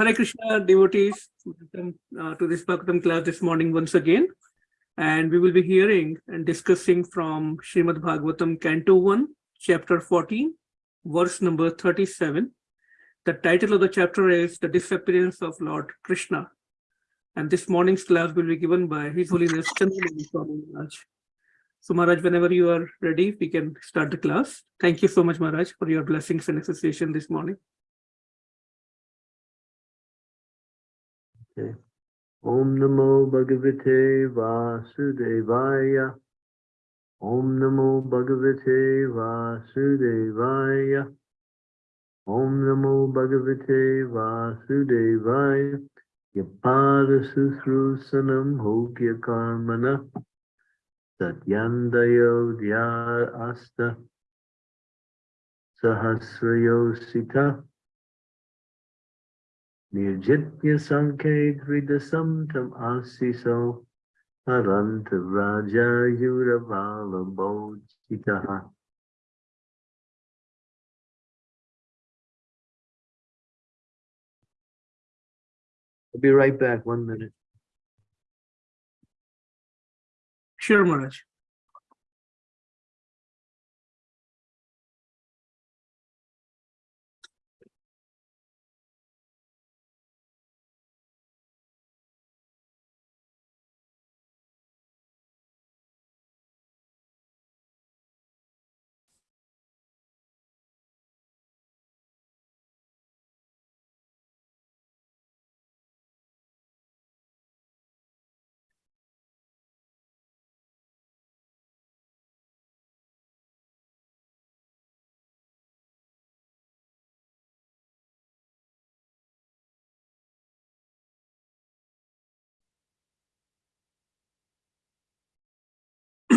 Hare Krishna devotees, welcome uh, to this Bhagavatam class this morning once again. And we will be hearing and discussing from Srimad Bhagavatam, Canto 1, Chapter 14, verse number 37. The title of the chapter is The Disappearance of Lord Krishna. And this morning's class will be given by His Holiness Chandramani Swami Maharaj. So Maharaj, whenever you are ready, we can start the class. Thank you so much, Maharaj, for your blessings and association this morning. Okay. Om Namo Bhagavate Vasudevaya. Om Namo Bhagavate Vasudevaya. Om Namo Bhagavate Vasudevaya. Yapada Susrusanam Hokya Karmana. Satyandayo Dhya Asta. Sahasrayo Sita. Nirjitya Sankhe Dvidasam Tam Asiso Aranta Raja Yuravala Bojitaha. I'll be right back, one minute. Sure, Maharaj.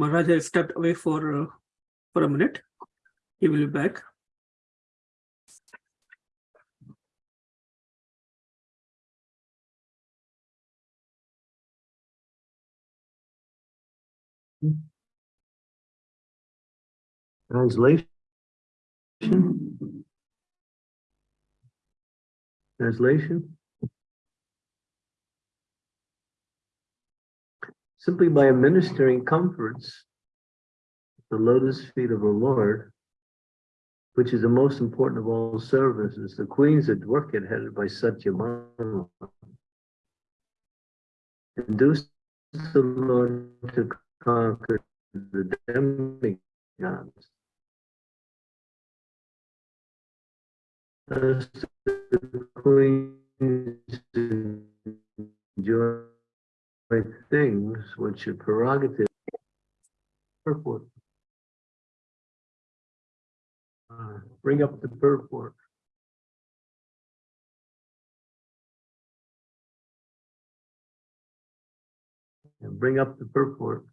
Maharaj has stepped away for uh, for a minute. He will be back. Translation. Translation. Simply by administering comforts, the lotus feet of the Lord, which is the most important of all services, the queens at Dwarka headed by Satyabhama, induced the Lord to conquer the demigods. The queens enjoy things which are prerogative. Purport. Uh, bring up the purport. And bring up the purport.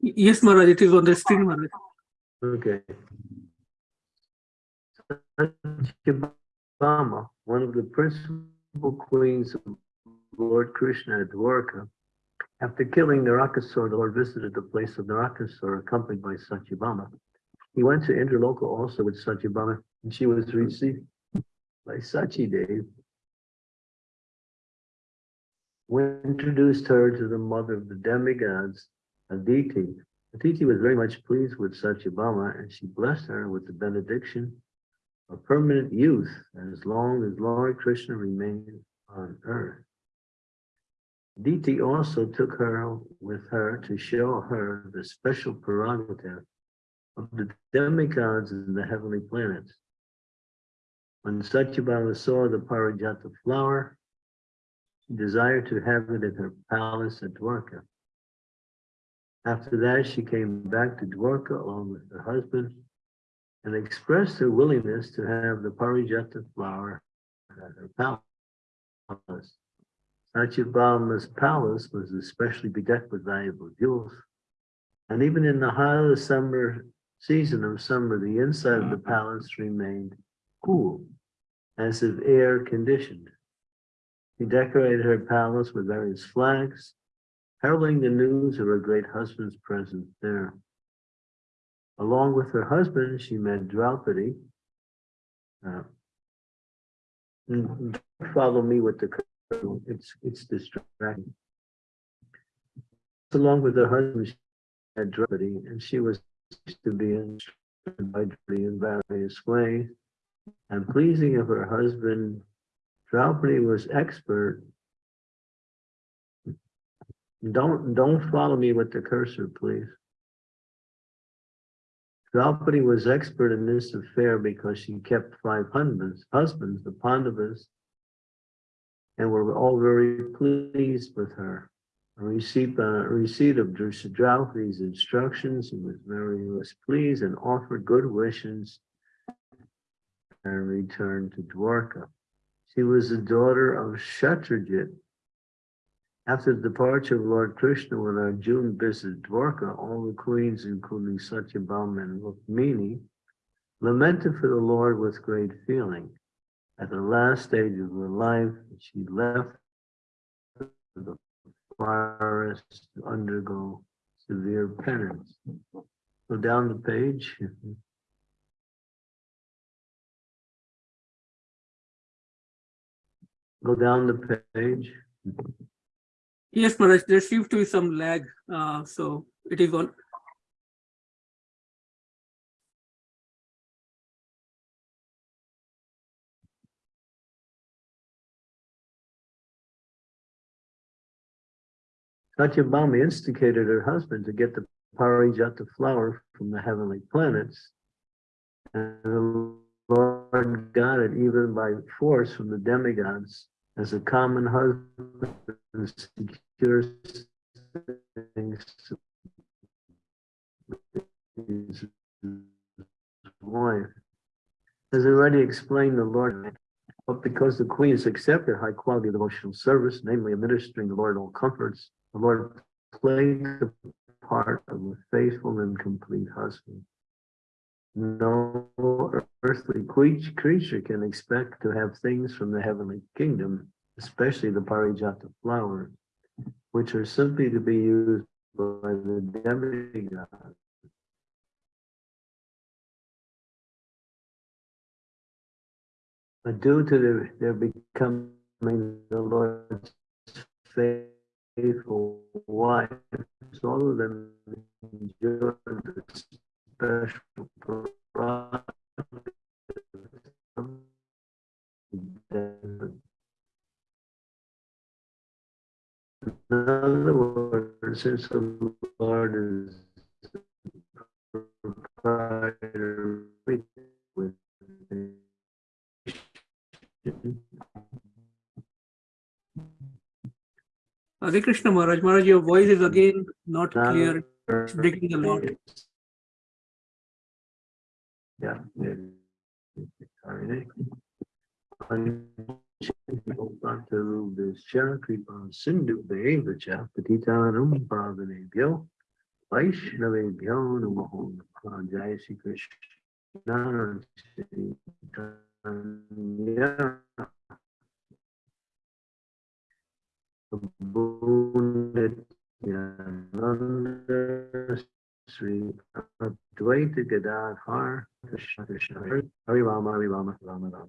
Yes, Maharaj, it is on the screen, Maharaj. Okay. Satyabhama, one of the principal queens of Lord Krishna at Dwarka, after killing Narakasura, the Lord visited the place of Narakasura accompanied by Satyabhama. He went to Indraloka also with Satyabhama, and she was received by Sachidev, who introduced her to the mother of the demigods, Aditi. Aditi was very much pleased with Satyabhama, and she blessed her with the benediction of permanent youth as long as Lord Krishna remained on earth. Diti also took her with her to show her the special prerogative of the demigods in the heavenly planets. When Satyabhama saw the Parijata flower, she desired to have it in her palace at Dwarka. After that, she came back to Dwarka along with her husband and expressed her willingness to have the Parijata flower at her palace. Satyabhama's palace was especially bedecked with valuable jewels. And even in the the summer season of summer, the inside of the palace remained cool, as if air conditioned. He decorated her palace with various flags, heralding the news of her great husband's presence there. Along with her husband, she met Draupadi. Uh, Follow me with the, it's, it's distracting. Along with her husband, she met Draupadi, and she was to be instructed by Draupadi in various ways. And pleasing of her husband, Draupadi was expert. Don't, don't follow me with the cursor, please. Draupadi was expert in this affair because she kept five husbands, husbands, the Pandavas, and were all very pleased with her. A receipt, uh, receipt of Draupadi's instructions, he was very was pleased and offered good wishes and returned to Dwarka. She was the daughter of Shatrajit. After the departure of Lord Krishna, when Arjuna visited Dwarka, all the queens, including Satyabhama and Rukmini, lamented for the Lord with great feeling. At the last stage of her life, she left the forest to undergo severe penance. Go down the page. Go down the page. Yes, Maharaj, there seems to be some lag, uh, so it is on. Satyabhama instigated her husband to get the Parijata flower from the heavenly planets. And the Lord got it even by force from the demigods as a common husband secures things his wife. As already explained, the Lord, but because the Queen has accepted high quality devotional service, namely administering the Lord all comforts, the Lord played the part of a faithful and complete husband. No earthly creature can expect to have things from the heavenly kingdom, especially the Parijata flower, which are simply to be used by the demigod. But due to their, their becoming the Lord's faithful wives, all of them enjoy the special prerogative. In other words, since the Hare Krishna Maharaj, Maharaj, your voice is again not clear, it's breaking a lot. Yeah. Sorry. Unto this Kripa Sindhu Devacha Patitanam Pavanebhyo Vaishnavebhyo Namaho Namaha Jai Sri Krishna Chaitanya Nityananda Sri Advaita Gadadhar Krishna Krishna Hari Rama Hari Rama Rama Rama.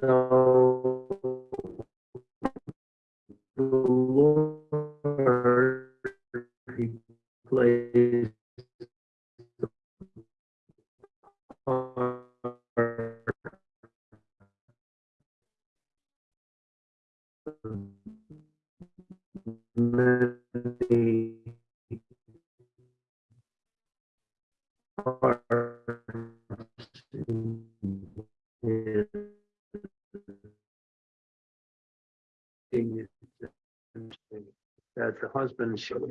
So the Lord he plays the many parts in that the husband should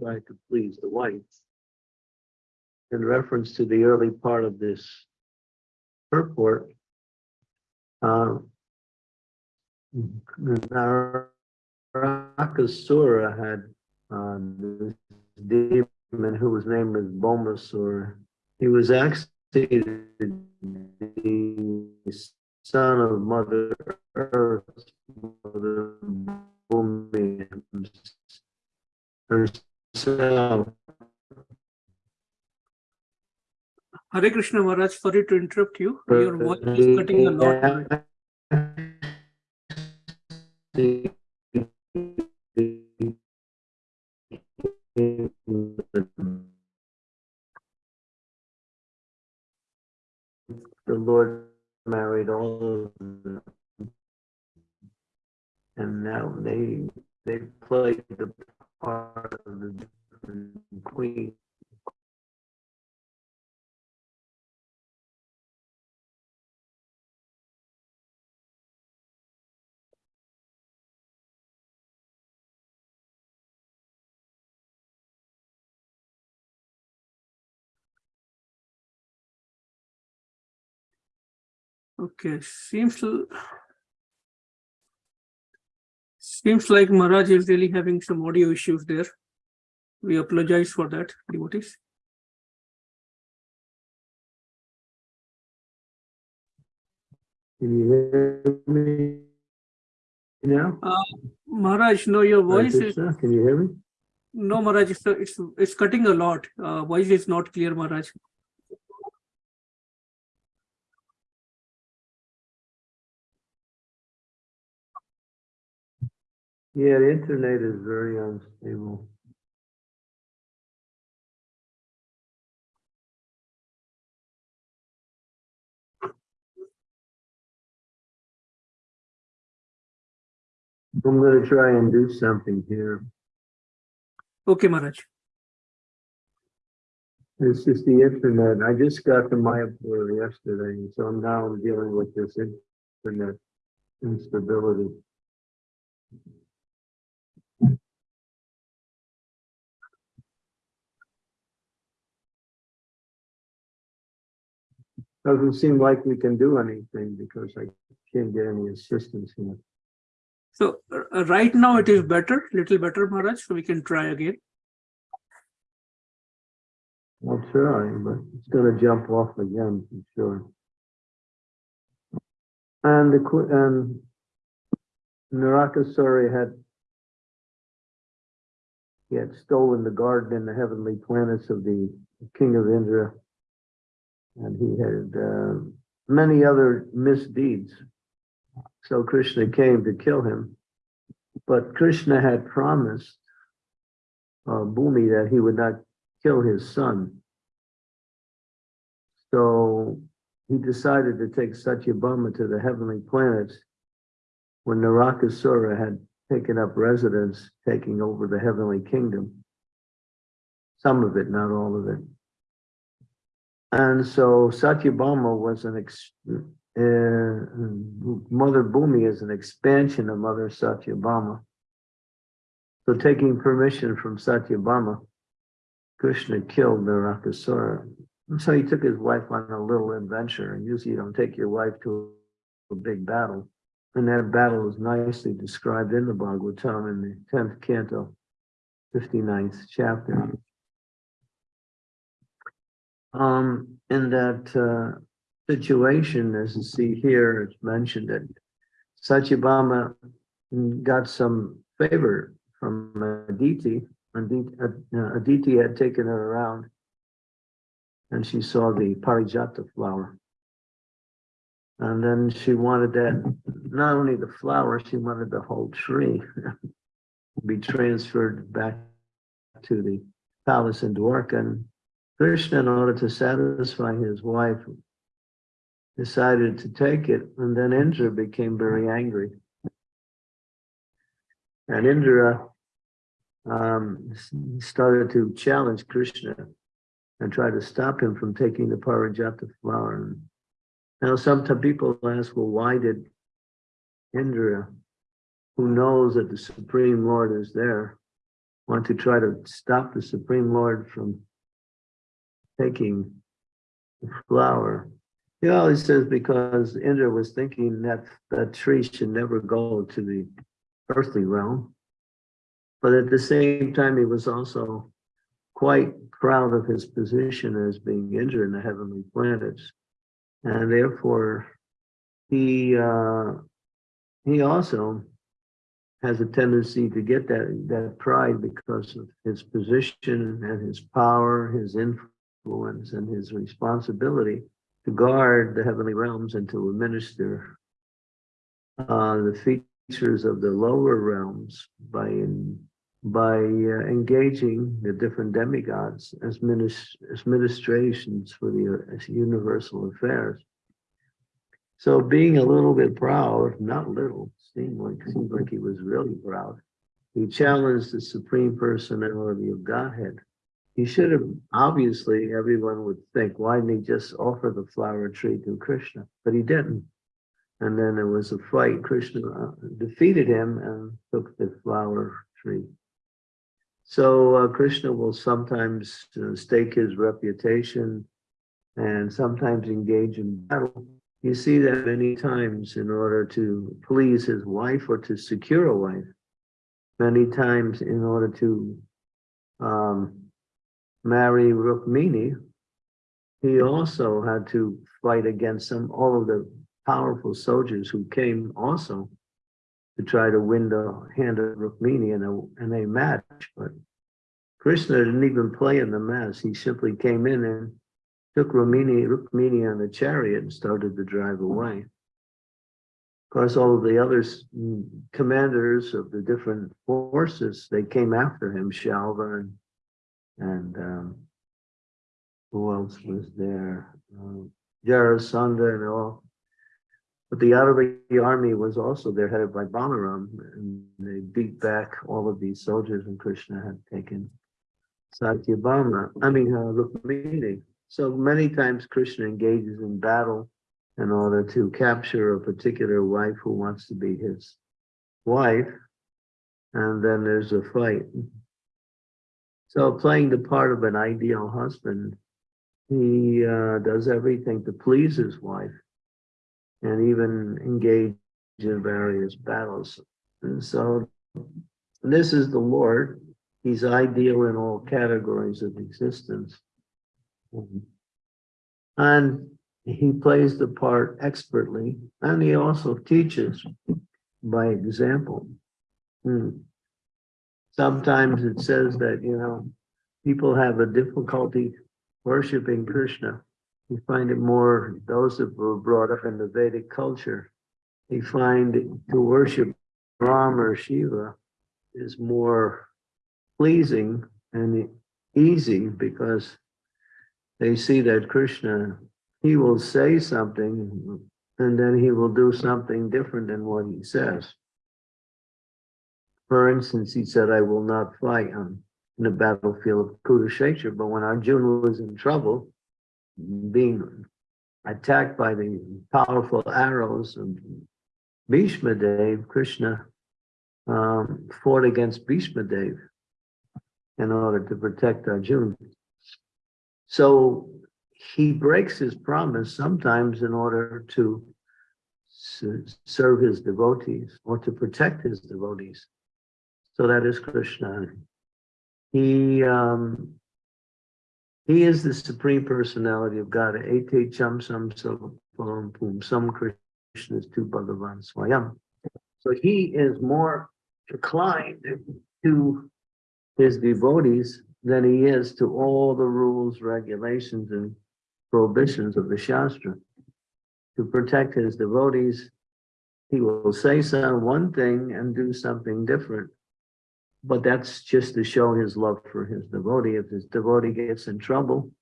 try to please the wife. in reference to the early part of this purport, uh, Narakasura had uh, this demon who was named as Bomasur. He was actually the son of Mother Earth, Mother Bhumi herself. Hare Krishna Maharaj, sorry to interrupt you. Your voice is cutting a lot. The Lord married all of them. And now they, they played the part of the queen. Okay, seems seems like Maharaj is really having some audio issues there. We apologize for that, devotees. Can you hear me now? Maharaj, no, your voice is, Can you hear me? no, Maharaj, it's, it's, it's cutting a lot. Uh, voice is not clear, Maharaj. Yeah, the internet is very unstable. I'm gonna try and do something here. Okay, Maharaj. This is the internet. I just got the Mayapur yesterday, so now I'm dealing with this internet instability. Doesn't seem like we can do anything because I can't get any assistance here. So uh, right now it is better, little better, Maharaj, so we can try again. I'll try, but it's gonna jump off again for sure. And the, and Narakasura had he had stolen the garden and the heavenly planets of the king of Indra. And he had, uh, many other misdeeds. So Krishna came to kill him. But Krishna had promised uh, Bhumi that he would not kill his son. So he decided to take Satyabhama to the heavenly planets when Narakasura had taken up residence, taking over the heavenly kingdom. Some of it, not all of it. And so Satyabhama was an ex, uh, Mother Bhumi is an expansion of Mother Satyabhama. So taking permission from Satyabhama, Krishna killed Narakasura. And so he took his wife on a little adventure, and usually you don't take your wife to a big battle. And that battle is nicely described in the Bhagavatam in the tenth canto, 59th chapter. Um, in that uh, situation, as you see here, it's mentioned that Satyabhama got some favor from Aditi. Aditi, uh, Aditi had taken her around and she saw the parijata flower. And then she wanted that, not only the flower, she wanted the whole tree to be transferred back to the palace in Dwarka. And Krishna, in order to satisfy his wife, decided to take it. And then Indra became very angry. And Indra um, started to challenge Krishna and try to stop him from taking the Parijata flower. Now, sometimes people ask, well, why did Indra, who knows that the Supreme Lord is there, want to try to stop the Supreme Lord from taking the flower. He always says because Indra was thinking that that tree should never go to the earthly realm. But at the same time, he was also quite proud of his position as being Indra in the heavenly planets. And therefore, he uh, he also has a tendency to get that that pride because of his position and his power, his influence, and his responsibility to guard the heavenly realms and to administer uh, the features of the lower realms by in, by uh, engaging the different demigods as, minis- as ministrations for the uh, as universal affairs. So being a little bit proud, not little, seemed like seemed like he was really proud. He challenged the supreme personality of Godhead. He should have obviously everyone would think, why didn't he just offer the flower tree to Krishna? But he didn't. And then there was a fight. Krishna uh, defeated him and took the flower tree. So uh, Krishna will sometimes uh, stake his reputation and sometimes engage in battle. You see that many times in order to please his wife or to secure a wife. Many times in order to um, marry Rukmini, he also had to fight against some all of the powerful soldiers who came also to try to win the hand of Rukmini in a, in a match. But Krishna didn't even play in the match. He simply came in and took Rukmini, Rukmini on the chariot and started to drive away. Of course, all of the other mm, commanders of the different forces, they came after him, Shalva and, and um, who else was there? Um, and all. But the Arabi army was also there, headed by Balaram, and they beat back all of these soldiers, and Krishna had taken Satyabhama, I mean, uh, Rukmini. So many times Krishna engages in battle in order to capture a particular wife who wants to be his wife, and then there's a fight. So playing the part of an ideal husband, he uh, does everything to please his wife and even engage in various battles. And so this is the Lord. He's ideal in all categories of existence. And he plays the part expertly, and he also teaches by example. Hmm. Sometimes it says that, you know, people have a difficulty worshiping Krishna. You find it more, those that were brought up in the Vedic culture, they find to worship Ram or Shiva is more pleasing and easy because they see that Krishna, he will say something and then he will do something different than what he says. For instance, he said, I will not fight on the battlefield of Kurukshetra, but when Arjuna was in trouble, being attacked by the powerful arrows of Bhishma Dev, Krishna um, fought against Bhishma Dev in order to protect Arjuna. So he breaks his promise sometimes in order to serve his devotees or to protect his devotees. So that is Krishna. He um, he is the supreme personality of God. Ete cham sam pum sam Krishna is to Bhagavan Swayam. So he is more inclined to his devotees than he is to all the rules, regulations, and prohibitions of the Shastra. To protect his devotees, he will say some one thing and do something different. But that's just to show his love for his devotee. If his devotee gets in trouble,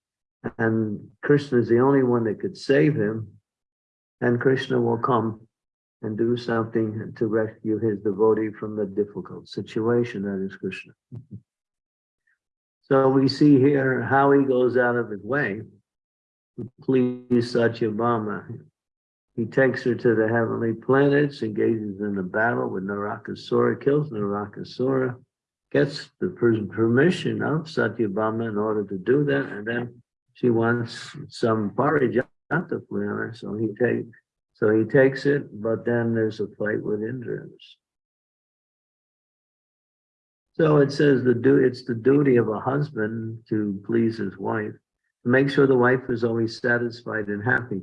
and Krishna is the only one that could save him, and Krishna will come and do something to rescue his devotee from the difficult situation that is Krishna. So we see here how he goes out of his way to please Satyabhama. He takes her to the heavenly planets, engages in a battle with Narakasura, kills Narakasura, gets the permission of Satyabhama in order to do that, and then she wants some parijata flower, so he take, so he takes it, but then there's a fight with Indra's. So it says the du, it's the duty of a husband to please his wife, to make sure the wife is always satisfied and happy.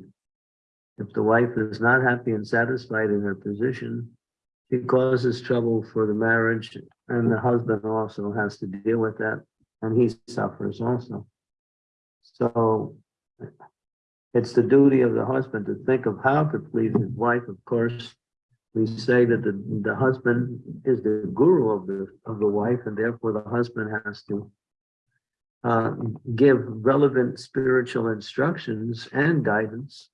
If the wife is not happy and satisfied in her position, she causes trouble for the marriage, and the husband also has to deal with that, and he suffers also. So it's the duty of the husband to think of how to please his wife, of course. We say that the, the husband is the guru of the, of the wife, and therefore the husband has to uh, give relevant spiritual instructions and guidance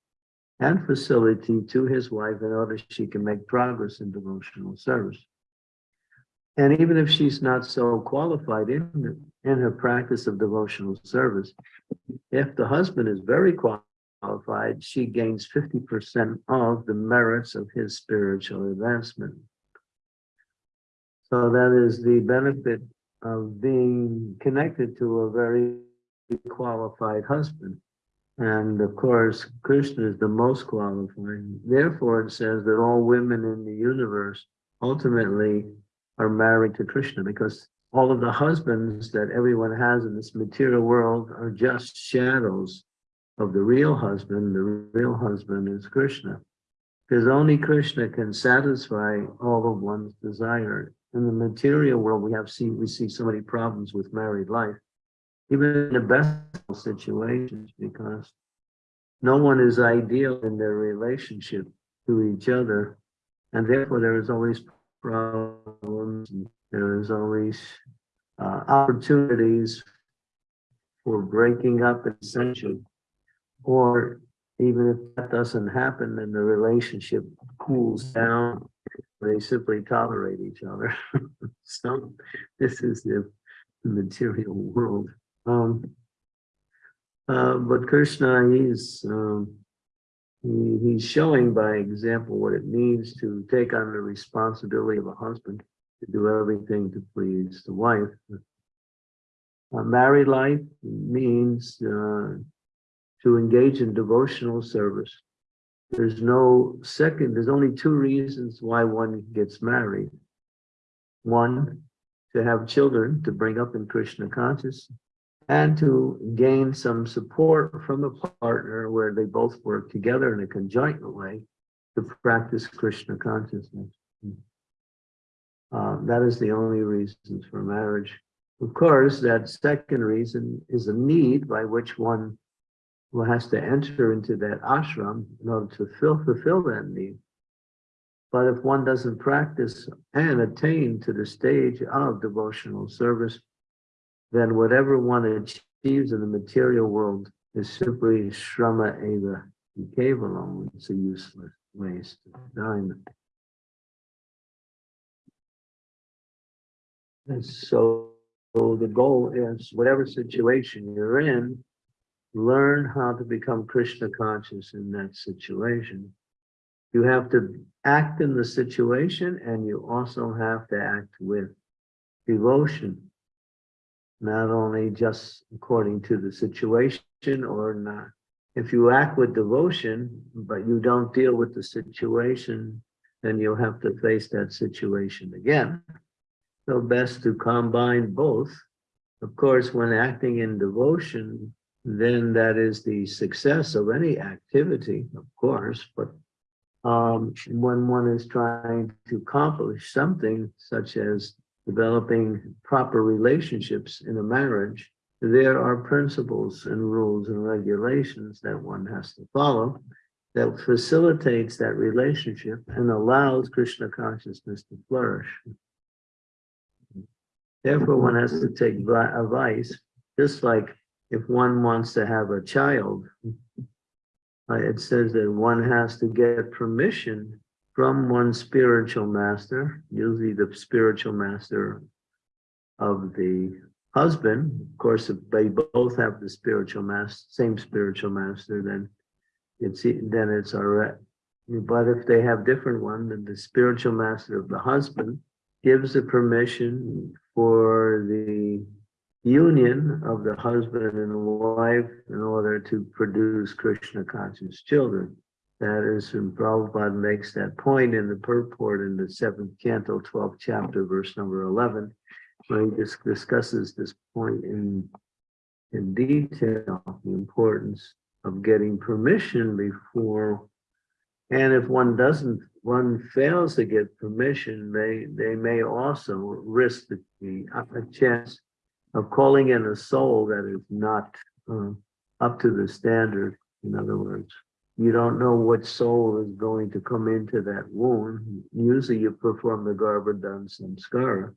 and facility to his wife in order she can make progress in devotional service. And even if she's not so qualified in, in her practice of devotional service, if the husband is very qualified, she gains 50% of the merits of his spiritual advancement. So that is the benefit of being connected to a very qualified husband. And of course, Krishna is the most qualified. Therefore, it says that all women in the universe ultimately are married to Krishna because all of the husbands that everyone has in this material world are just shadows of the real husband. The real husband is Krishna. Because only Krishna can satisfy all of one's desire. In the material world, we have seen we see so many problems with married life even in the best situations, because no one is ideal in their relationship to each other. And therefore, there is always problems, there is always uh, opportunities for breaking up essentially. Or even if that doesn't happen, then the relationship cools down. They simply tolerate each other. so this is the material world. Um, uh, but Krishna, he's um, he, he's showing by example what it means to take on the responsibility of a husband to do everything to please the wife. A married life means uh, to engage in devotional service. There's no second, there's only two reasons why one gets married. One, to have children, to bring up in Krishna consciousness and to gain some support from a partner where they both work together in a conjoint way to practice Krishna consciousness. Uh, that is the only reasons for marriage. Of course, that second reason is a need by which one has to enter into that ashram in order to fulfill, fulfill that need. But if one doesn't practice and attain to the stage of devotional service, then whatever one achieves in the material world is simply shrama eva kevalam. It's a useless waste of time. And so, so the goal is whatever situation you're in, learn how to become Krishna conscious in that situation. You have to act in the situation and you also have to act with devotion not only just according to the situation or not. If you act with devotion, but you don't deal with the situation, then you'll have to face that situation again. So best to combine both. Of course, when acting in devotion, then that is the success of any activity, of course, but um, when one is trying to accomplish something such as developing proper relationships in a marriage, there are principles and rules and regulations that one has to follow that facilitates that relationship and allows Krishna consciousness to flourish. Therefore, one has to take advice, just like if one wants to have a child, uh, it says that one has to get permission from one spiritual master, usually the spiritual master of the husband. Of course, if they both have the spiritual master, same spiritual master, then it's then it's all right. But if they have different one, then the spiritual master of the husband gives the permission for the union of the husband and wife in order to produce Krishna conscious children. That is, when Prabhupada makes that point in the purport in the seventh canto, twelfth chapter, verse number eleven, where he dis- discusses this point in in detail, the importance of getting permission before. And if one doesn't, one fails to get permission, they, they may also risk the, the a chance of calling in a soul that is not uh, up to the standard. In other words, you don't know what soul is going to come into that womb. Usually you perform the Garbhadhan samskara.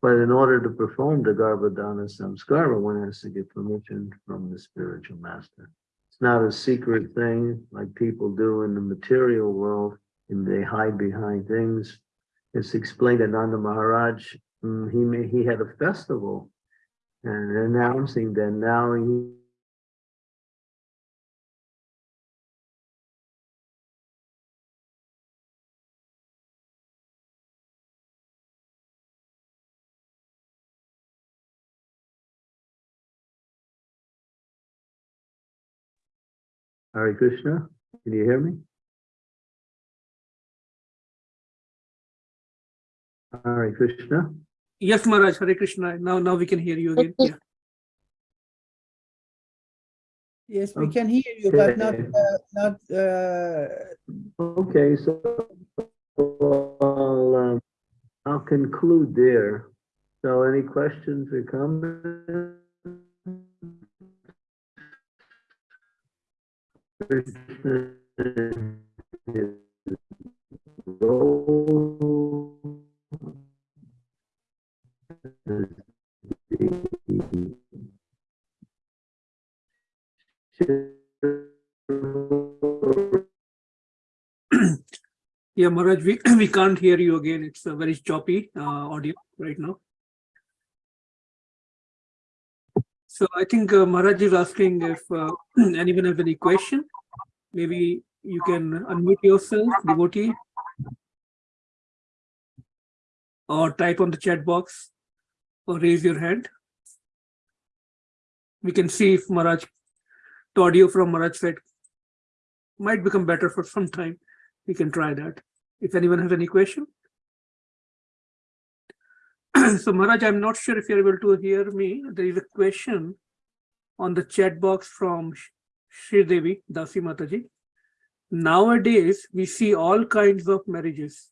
But in order to perform the Garbhadana samskara, one has to get permission from the spiritual master. It's not a secret thing like people do in the material world, and they hide behind things. It's explained that Nanda Maharaj, mm, he he had a festival and announcing that now he Hare Krishna, can you hear me? Hare Krishna. Yes, Maharaj, Hare Krishna. Now, now we can hear you again. Yeah. Yes, we can hear you, but not, Okay. uh, not, uh, Okay, so I'll, um, I'll conclude there. So any questions or comments? Yeah, Maharaj, we, we can't hear you again. It's a very choppy uh, audio right now. So I think uh, Maharaj is asking if uh, anyone has any question. Maybe you can unmute yourself, devotee. Or type on the chat box or raise your hand. We can see if Maharaj, the audio from Maharaj side might become better for some time. We can try that. If anyone has any question. so Maharaj, I'm not sure if you're able to hear me. There is a question on the chat box from Sh- Shri Devi, Dasi Mataji. Nowadays, we see all kinds of marriages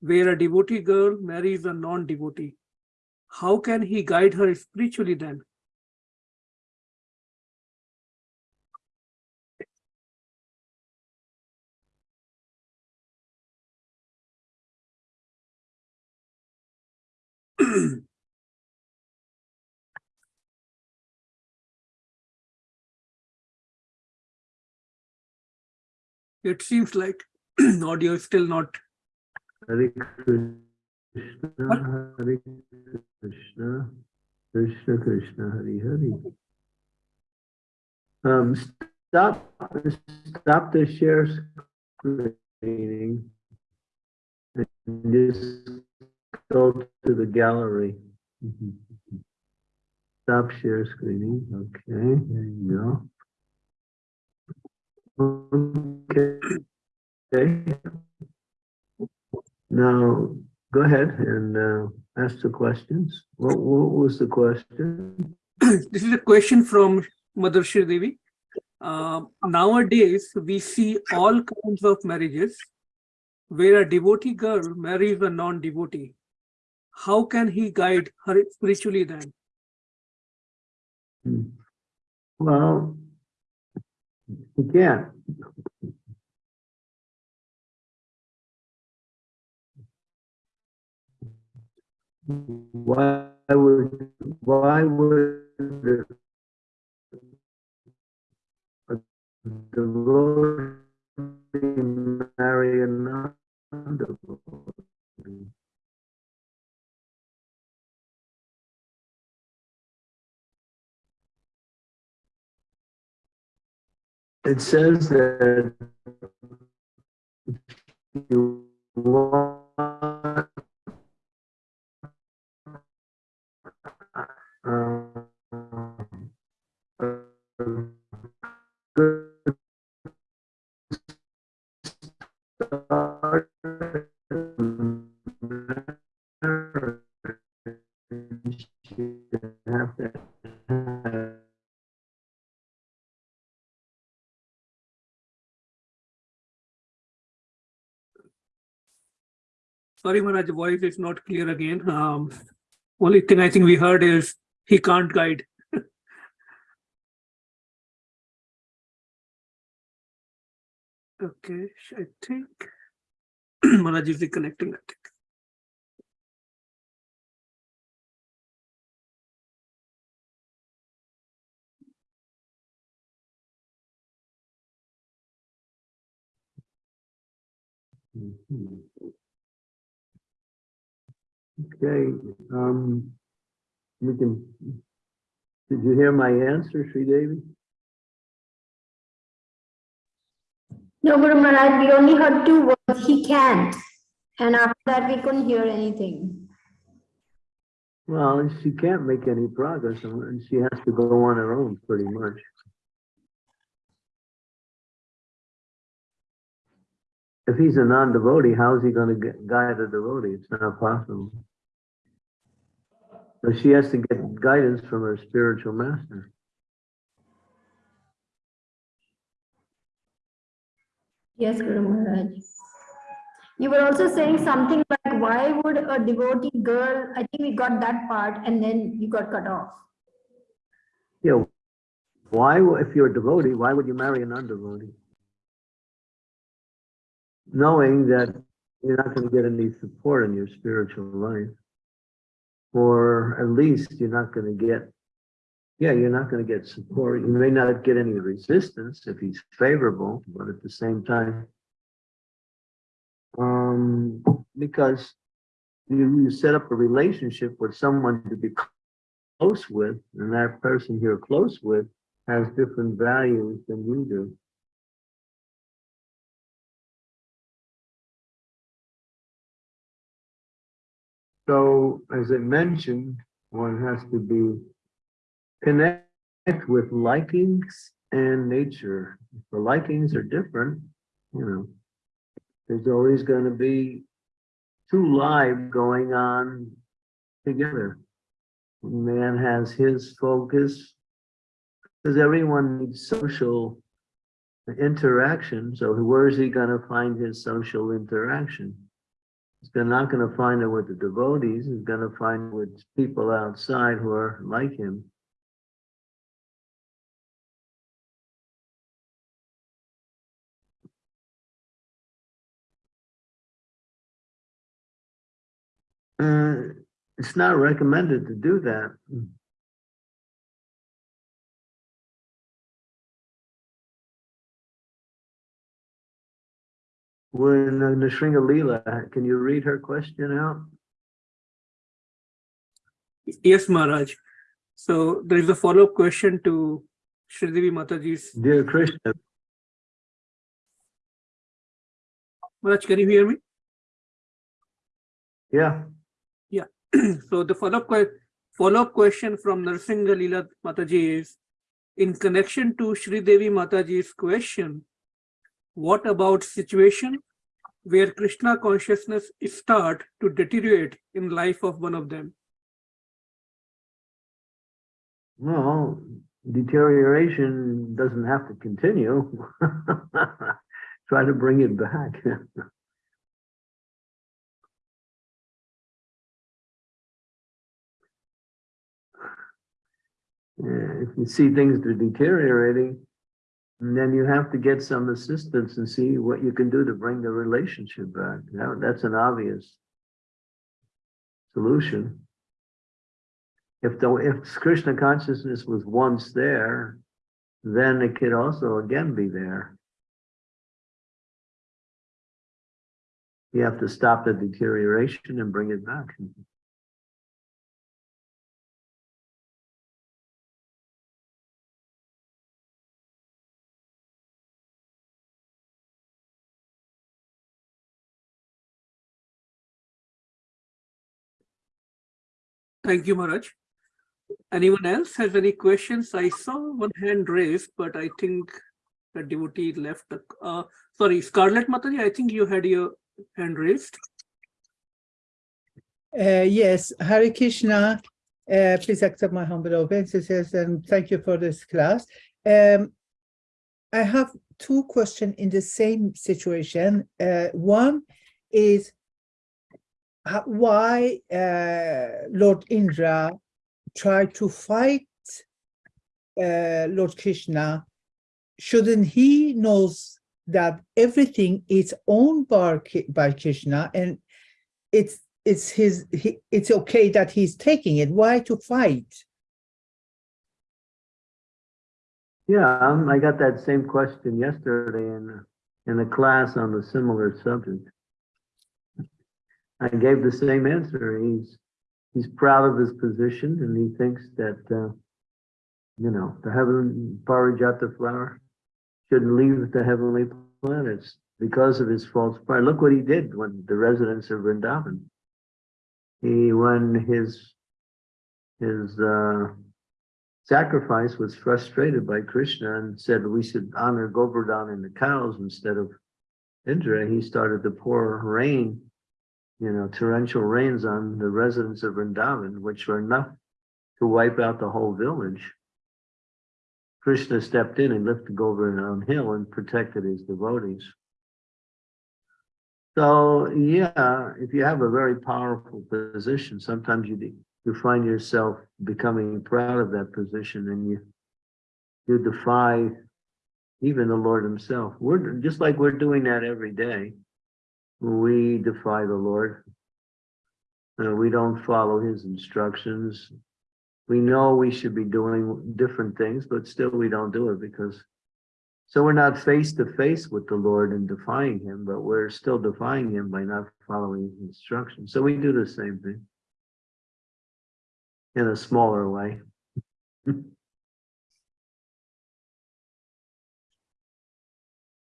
where a devotee girl marries a non-devotee. How can he guide her spiritually then? It seems like audio is still not Hare Krishna, Hare Krishna, Krishna Krishna, Hare Hare. Um, stop, stop the share screening. And just go to the gallery. Stop share screening, okay, there you go. Okay. Okay. Now, go ahead and uh, ask the questions. What, what was the question? this is a question from Mother Shri Devi. Uh, nowadays, we see all kinds of marriages where a devotee girl marries a non-devotee. How can he guide her spiritually then? Hmm. Well, again. Why would, why would a devotee it says that you want um, good start. Sorry, Maharaj, the voice is not clear again. Um, only thing I think we heard is he can't guide. Okay, I think Maharaj is reconnecting, I think. Mhm. Okay, um, we can, did you hear my answer, Sri Devi? No, Guru Maharaj, we only heard two words, he can't. And after that, we couldn't hear anything. Well, she can't make any progress and she has to go on her own pretty much. If he's a non-devotee, how's he gonna guide a devotee? It's not possible. So she has to get guidance from her spiritual master. Yes, Guru Maharaj. You were also saying something like, why would a devotee girl, I think we got that part and then you got cut off. Yeah, why, if you're a devotee, why would you marry a non-devotee? Knowing that you're not gonna get any support in your spiritual life. Or at least you're not gonna get, yeah, you're not gonna get support. You may not get any resistance if he's favorable, but at the same time. Um, because you, you set up a relationship with someone to be close with, and that person you're close with has different values than you do. So, as I mentioned, one has to be connect with likings and nature. If the likings are different, you know, there's always going to be two lives going on together man has his focus. Because everyone needs social interaction, so where is he gonna find his social interaction? He's not gonna find it with the devotees, he's gonna find it with people outside who are like him. Uh, it's not recommended to do that. When uh, Nishringa Leela, can you read her question out? Yes, Maharaj. So there is a follow-up question to Sridevi Mataji's. Dear Krishna, Maharaj, can you hear me? yeah, Yeah. So the follow-up que- follow-up question from Narsinga Leela Mataji is, in connection to Sri Devi Mataji's question, what about situation where Krishna consciousness start to deteriorate in life of one of them? well, deterioration doesn't have to continue. Try to bring it back. Yeah, if you see things that are deteriorating, then you have to get some assistance and see what you can do to bring the relationship back. That- that's an obvious solution. If the, if Krishna consciousness was once there, then it could also again be there. You have to stop the deterioration and bring it back. Thank you, Maharaj. Anyone else has any questions? I saw one hand raised, but I think a devotee left. the- Uh, sorry, Scarlett Mataji, I think you had your hand raised. Uh, yes, Hare Krishna. Uh, please accept my humble obeisances and thank you for this class. Um, I have two questions in the same situation. Uh, one is why uh, Lord Indra tried to fight uh, Lord Krishna? Shouldn't he knows that everything is owned by, by Krishna and it's it's his he, it's okay that he's taking it why to fight Yeah, um, I got that same question yesterday in, in a class on a similar subject. I gave the same answer. He's, he's proud of his position and he thinks that, uh, you know, the heaven Parijata flower shouldn't leave the heavenly planets because of his false pride. Look what he did when the residents of Vrindavan. He, when his, his, uh, sacrifice was frustrated by Krishna and said we should honor Govardhan and the cows instead of Indra, he started to pour rain, you know, torrential rains on the residents of Vrindavan, which were enough to wipe out the whole village. Krishna stepped in and lifted Govardhan on hill and protected his devotees. So, yeah, if you have a very powerful position, sometimes you you find yourself becoming proud of that position and you you defy even the Lord himself. We're just like we're doing that every day. We defy the Lord. Uh, we don't follow his instructions. We know we should be doing different things, but still we don't do it because so we're not face to face with the Lord and defying him, but we're still defying him by not following his instructions. So we do the same thing in a smaller way.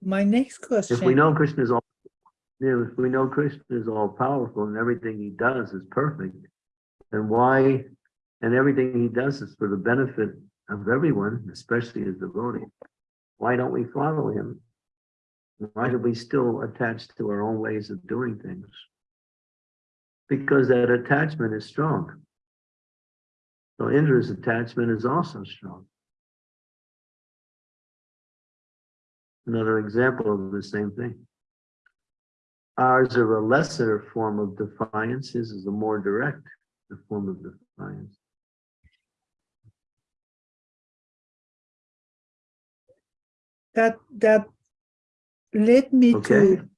my next question If we know Krishna is all, you know, if we know Krishna is all powerful and everything he does is perfect, then why, and everything he does is for the benefit of everyone, especially his devotee. Why don't we follow him? Why do we still attach to our own ways of doing things? Because that attachment is strong. So Indra's attachment is also strong. Another example of the same thing. Ours are a lesser form of defiance, his is a more direct form of defiance. that that led me Okay. to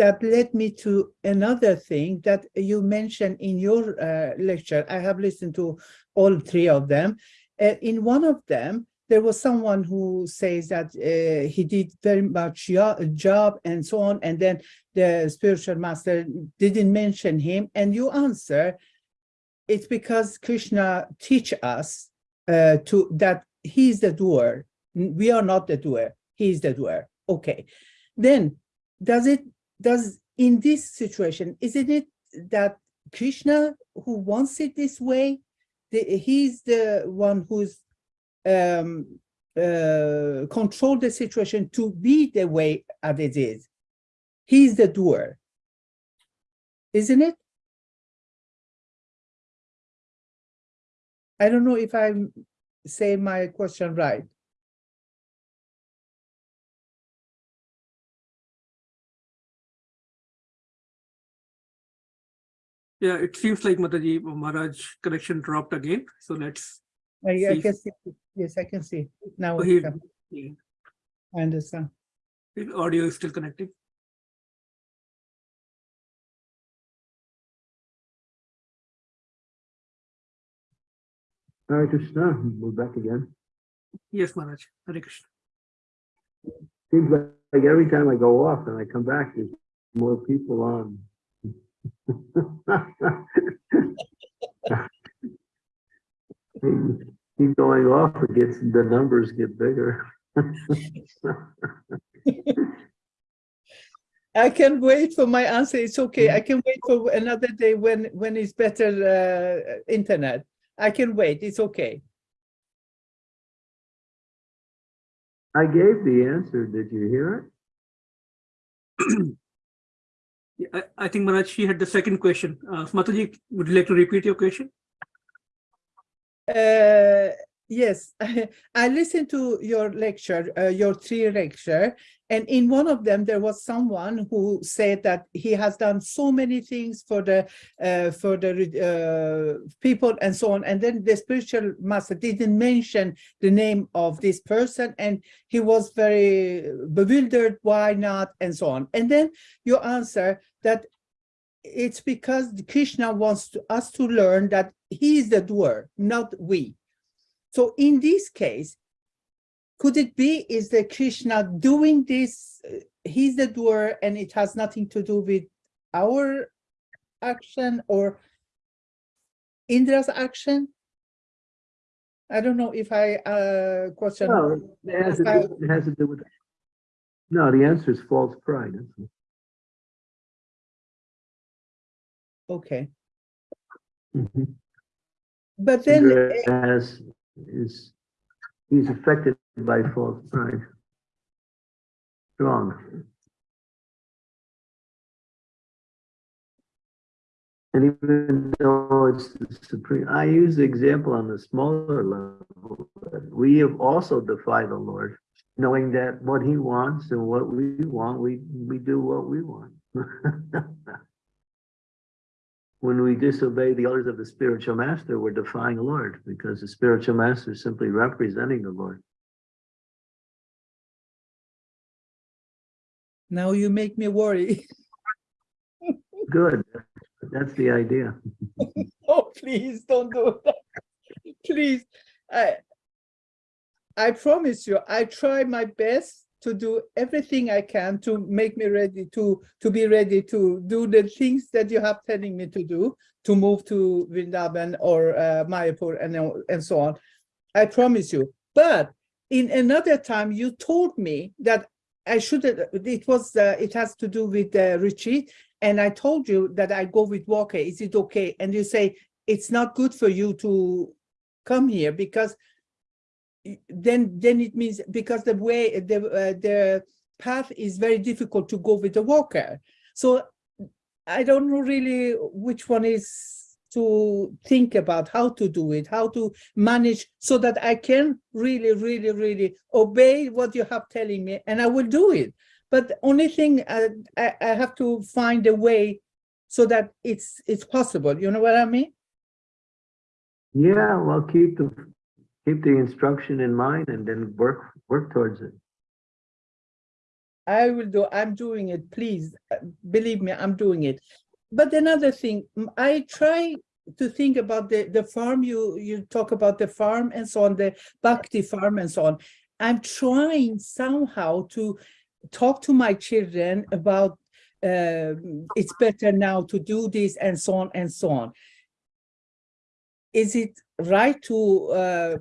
that led me to another thing that you mentioned in your uh, lecture. I have listened to all three of them. Uh, in one of them, there was someone who says that uh, he did very much job and so on, and then the spiritual master didn't mention him. And you answer, it's because Krishna teach us uh, to that he's the doer. We are not the doer. He is the doer. Okay. Then does it does in this situation, isn't it that Krishna who wants it this way? The, he's the one who's um uh control the situation to be the way as it is. He's the doer. Isn't it? I don't know if I'm saying my question right. Yeah, it seems like Mataji Maharaj connection dropped again. So let's, I, I can see, yes, I can see. Now Oh, it's he- yeah, I understand. the audio is still connected. Hare Krishna, we're back again. Yes, Maharaj. Hare Krishna. Seems like like every time I go off and I come back, there's more people on. Keep going off, it gets, the numbers get bigger. I can wait for my answer. It's okay. I can wait for another day when, when it's better, uh, internet. I can wait. It's okay. I gave the answer. Did you hear it? Yeah, I, I think Manoj, she had the second question. Uh, Mataji, would you like to repeat your question? Uh, yes, I listened to your lecture, uh, your three lecture, and in one of them there was someone who said that he has done so many things for the uh, for the uh, people and so on, and then the spiritual master didn't mention the name of this person, and he was very bewildered. Why not, and so on. And then you answer that it's because Krishna wants to, us to learn that he is the doer, not we. So in this case, could it be is that Krishna doing this, uh, he's the doer and it has nothing to do with our action or Indra's action? I don't know if I uh question. No, it has to do, it has to do with. No, the answer is false pride. Okay, Mhm. but then has, is, he's affected by false pride. Strong. And even though it's the supreme, I use the example on the smaller level, but we have also defied the Lord, knowing that what he wants and what we want, we, we do what we want. When we disobey the orders of the spiritual master, we're defying the Lord because the spiritual master is simply representing the Lord. now you make me worry. Good. That's the idea. Oh, please don't do that. Please, I, I promise you, I try my best to do everything I can to make me ready to, to be ready to do the things that you have telling me to do, to move to Vrindavan or uh, Mayapur and, uh, and so on. I promise you. But in another time, you told me that I should, it was, uh, it has to do with the retreat. And I told you that I go with Walker. Is it okay? And you say, it's not good for you to come here because then, then it means because the way, the, uh, the path is very difficult to go with the walker. So I don't know really which one is to think about how to do it, how to manage so that I can really, really, really obey what you have telling me and I will do it. But the only thing uh, I, I have to find a way so that it's it's possible. You know what I mean? Yeah, well, keep the, keep the instruction in mind and then work, work towards it. I will do, I'm doing it, please, uh, believe me, I'm doing it. But another thing, I try to think about the, the farm, you, you talk about the farm and so on, the Bhakti farm and so on. I'm trying somehow to talk to my children about um it's better now to do this and so on and so on. Is it right to uh,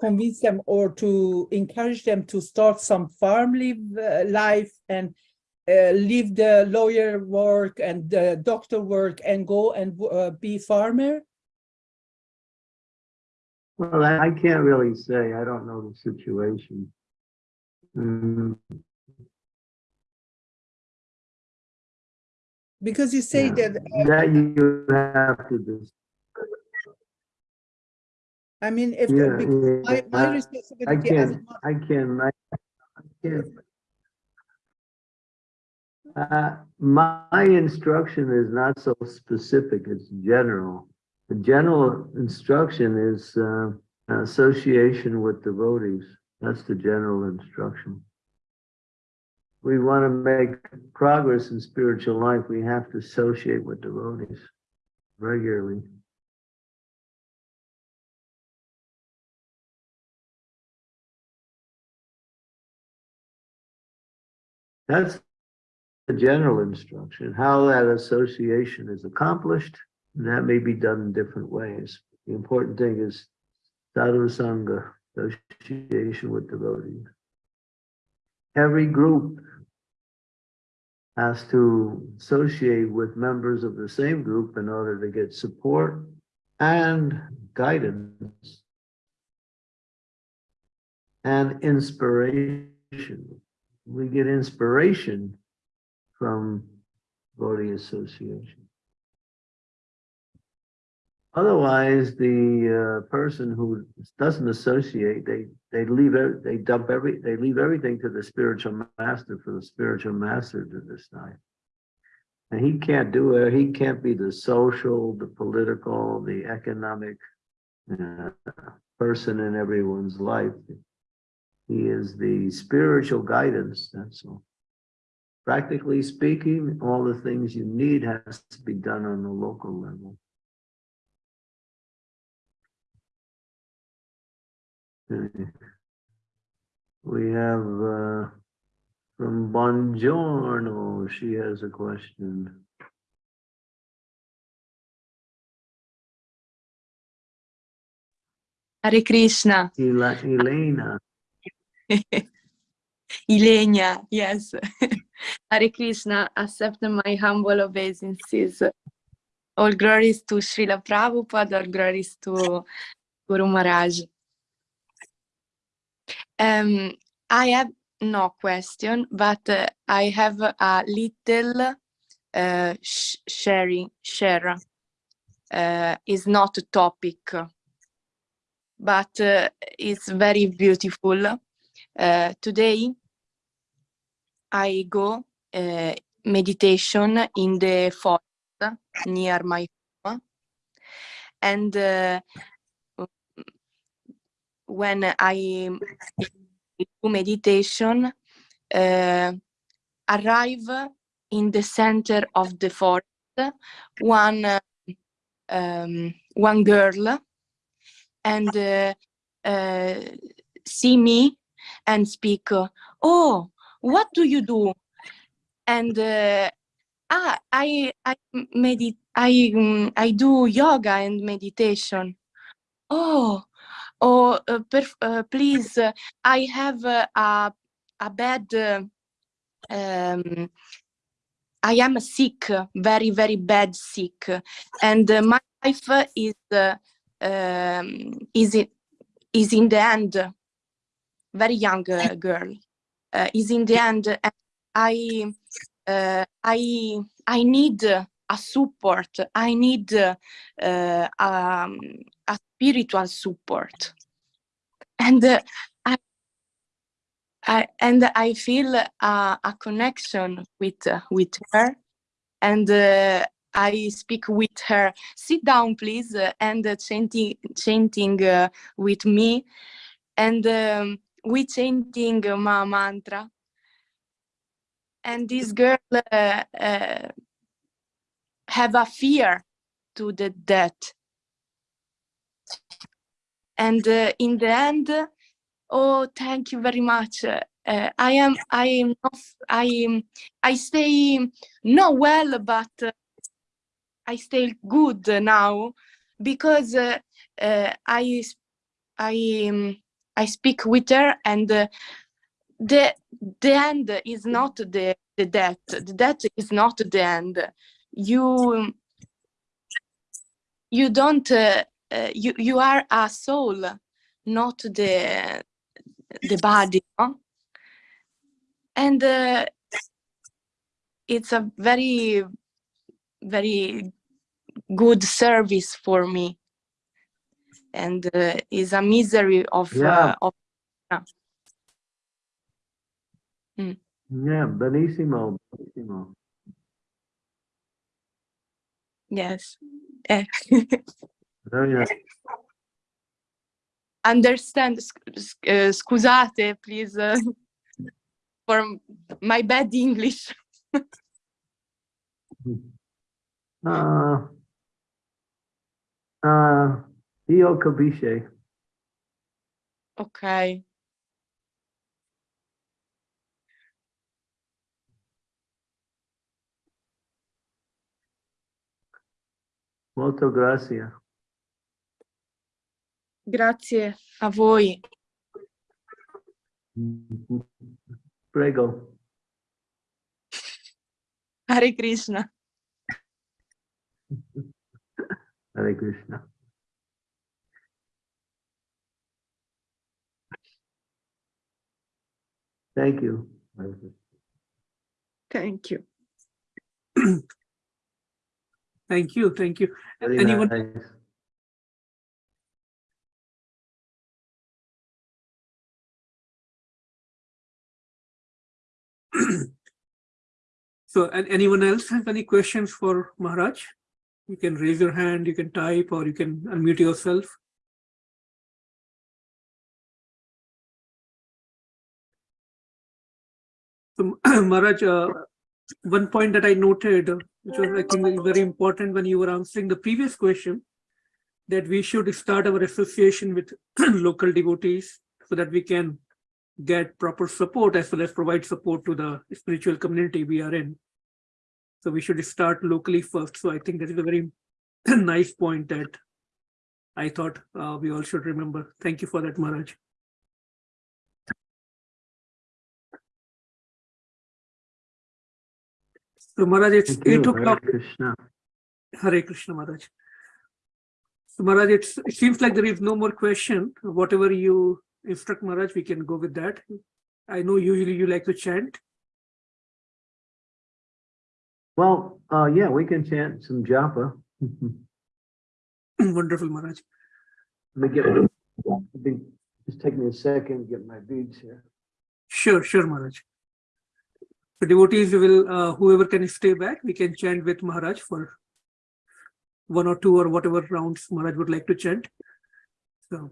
convince them or to encourage them to start some farm live uh, life and uh, leave the lawyer work and the doctor work and go and uh, be farmer? Well, I, can't really say. I don't know the situation. Mm, Because you say yeah. that, That you have to do. I mean, if, Yeah, my, yeah, my I- I responsibility as a can't, I can, I I can't. Uh, my instruction is not so specific, it's general. The general instruction is, uh, association with devotees. That's the general instruction. We want to make progress in spiritual life, we have to associate with devotees regularly. That's the general instruction. How that association is accomplished, and that may be done in different ways. The important thing is sadhu sangha, association with devotees. Every group has to associate with members of the same group in order to get support and guidance. and inspiration. We get inspiration from Gaudi Association. Otherwise, the uh, person who doesn't associate, they, they leave, they dump every, they leave everything to the spiritual master for the spiritual master to decide. And he can't do it, he can't be the social, the political, the economic uh, person in everyone's life. He is the spiritual guidance, that's all. Practically speaking, all the things you need has to be done on the local level. We have uh, from Bongiorno, she has a question. Hare Krishna. Elena, Ilenia, yes. Hare Krishna, accept my humble obeisances. All glories to Srila Prabhupada, all glories to Guru Maharaj. Um, I have no question, but uh, I have a little uh, sh- sharing, share. Uh, is not a topic, but uh, it's very beautiful. Uh, today, I go uh, meditation in the forest near my home, and uh, when I do meditation, uh, arrive in the center of the forest, one um, one girl, and uh, uh, see me and speak. uh, oh, what do you do? And uh, ah, I I medit I mm, I do yoga and meditation. Oh, oh, uh, uh, please, uh, I have uh, a a bad. um, I am sick, very very bad sick, and my life is um, is is in the end. Very young uh, girl uh, is in the end. I uh, I I need a support. I need uh, um, a spiritual support, and uh, I, I and I feel a, a connection with uh, with her, and uh, I speak with her. Sit down, please, uh, and uh, chanting chanting uh, with me, and um, we chanting uh, my mantra. And this girl uh, uh, have a fear to the death. And uh, in the end, oh, thank you very much. Uh, uh, I am, I am, not, I am, I stay not well, but I stay good now because I, I, um, I speak with her, and uh, the the end is not the the death. The death is not the end. You you don't. Uh, uh, you you are a soul, not the the body. no? And uh, it's a very very good service for me and uh, is a misery of Yeah. uh, of yeah, benissimo, benissimo. yes Eh, Very nice. understand uh, scusate please uh, for my bad english Uh, uh, Io capisce. okay Molto grazie. grazie a voi Prego. Hare Krishna Hare Krishna. Thank you. Thank you. Thank you, thank you. Very Anyone, nice. so and anyone else have any questions for Maharaj? You can raise your hand, you can type, or you can unmute yourself. So Maharaj, uh, one point that I noted, which was I think very important when you were answering the previous question, that we should start our association with local devotees so that we can get proper support as well as provide support to the spiritual community we are in. So we should start locally first. So I think that is a very nice point that I thought uh, we all should remember. Thank you for that, Maharaj. So Maharaj, it's Thank eight o'clock. Krishna. Hare Krishna Maharaj. So Maharaj, it's, it seems like there is no more question. Whatever you instruct Maharaj, we can go with that. I know usually you like to chant. Well, uh, yeah, we can chant some japa. Wonderful Maharaj. Let me get, just take me a second, get my beads here. Sure, sure Maharaj. The devotees will, uh, whoever can stay back, we can chant with Maharaj for one or two or whatever rounds Maharaj would like to chant. So